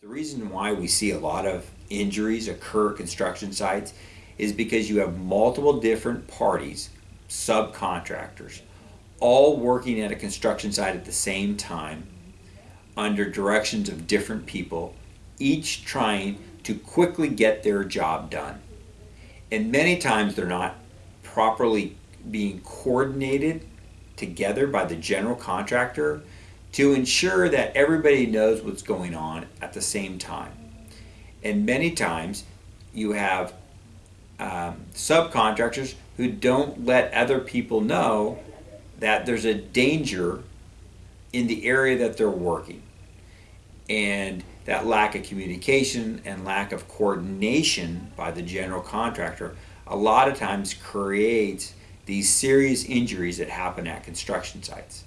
The reason why we see a lot of injuries occur at construction sites is because you have multiple different parties, subcontractors, all working at a construction site at the same time under directions of different people, each trying to quickly get their job done. And many times they're not properly being coordinated together by the general contractor to ensure that everybody knows what's going on at the same time. And many times you have um, subcontractors who don't let other people know that there's a danger in the area that they're working. And that lack of communication and lack of coordination by the general contractor a lot of times creates these serious injuries that happen at construction sites.